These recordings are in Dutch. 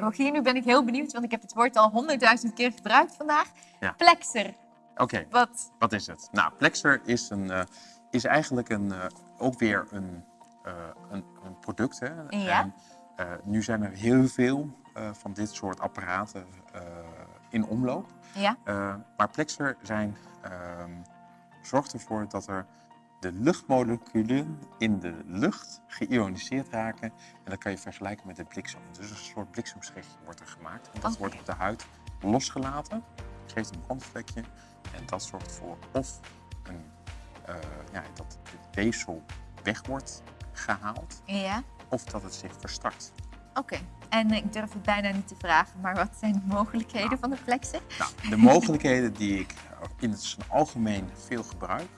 Rogier, nu ben ik heel benieuwd, want ik heb het woord al honderdduizend keer gebruikt vandaag. Ja. Plexer, Oké, wat? wat is het? Nou, Plexer is, een, eh, is eigenlijk een, eh, ook weer een, eh, een, een product. Hè? Ja. En, nu zijn er heel veel van dit soort apparaten in omloop. Ja, maar Plexer zijn, ehm, zorgt ervoor dat er de luchtmoleculen in de lucht geïoniseerd raken. En dat kan je vergelijken met de bliksem. Dus een soort bliksemschichtje wordt er gemaakt. En dat wordt op de huid losgelaten. Geeft een brandvlekje. En dat zorgt voor of een, eh, ja, dat het weefsel weg wordt gehaald. ja. Of dat het zich verstart. Oké. En ik durf het bijna niet te vragen, maar wat zijn de mogelijkheden van de Plexer? Nou, de mogelijkheden die ik in het algemeen veel gebruik,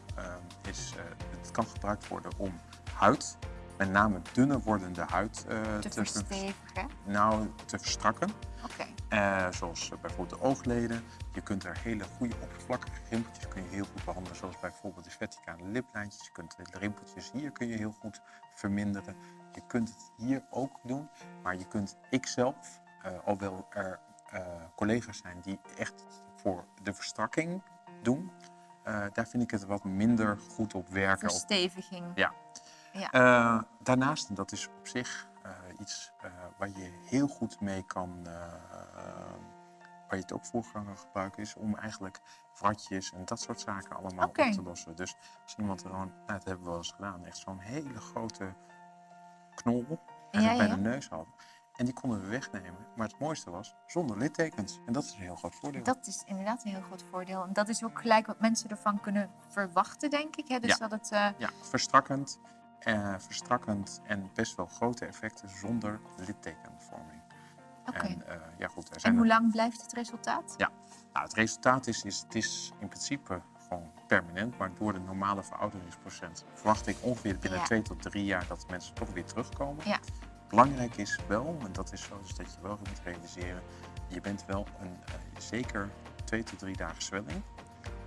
is uh, het kan gebruikt worden om huid, met name dunner wordende huid, uh, Te verstevigen? Nou, te verstrakken. Oké. Uh, zoals bijvoorbeeld de oogleden. Je kunt er hele goede oppervlakkige rimpeltjes kun je heel goed behandelen. Zoals bijvoorbeeld de verticale liplijntjes. Je kunt de rimpeltjes hier kun je heel goed verminderen. Je kunt het hier ook doen. Maar je kunt ikzelf, uh, alhoewel er uh, collega's zijn die echt voor de verstrakking doen. Uh, daar vind ik het wat minder goed op werken. Versteviging. Ja. ja. Uh, daarnaast, dat is op zich uh, iets waar je heel goed mee kan, waar je het ook voor kan gebruiken, is om eigenlijk wratjes en dat soort zaken allemaal okay. op te lossen. Dus als iemand er gewoon, nou, dat hebben we wel eens gedaan, echt zo'n hele grote knol ja, bij ja. de neus hadden. En die konden we wegnemen. Maar het mooiste was zonder littekens. En dat is een heel groot voordeel. Dat is inderdaad een heel groot voordeel. En dat is ook gelijk wat mensen ervan kunnen verwachten, denk ik. Hè? Dus ja. dat het... Uh... Ja, verstrakkend, uh, verstrakkend en best wel grote effecten zonder littekenvorming. Oké. Okay. En, uh, ja, goed, er zijn en hoe er... lang blijft het resultaat? Ja, nou, het resultaat is, is, het is in principe gewoon permanent. Maar door de normale verouderingsprocent verwacht ik ongeveer binnen Ja. twee tot drie jaar dat mensen toch weer terugkomen. Ja. Belangrijk is wel, en dat is zo, dus dat je wel moet realiseren, je bent wel een uh, zeker twee tot drie dagen zwelling.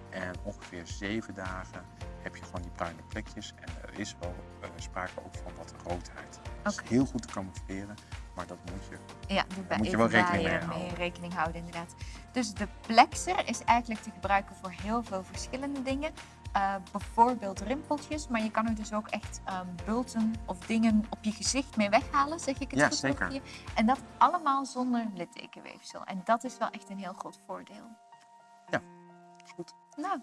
En ongeveer zeven dagen heb je gewoon die bruine plekjes. En er is wel uh, sprake ook van wat roodheid. Oké. is heel goed te camoufleren, maar dat moet je. Ja, Daar moet je wel rekening mee mee houden. rekening houden, inderdaad. Dus de plexer is eigenlijk te gebruiken voor heel veel verschillende dingen. Uh, bijvoorbeeld rimpeltjes, maar je kan er dus ook echt um, bulten of dingen op je gezicht mee weghalen, zeg ik het Ja, goed? zeker. En dat allemaal zonder littekenweefsel. En dat is wel echt een heel groot voordeel. Ja, goed. Nou,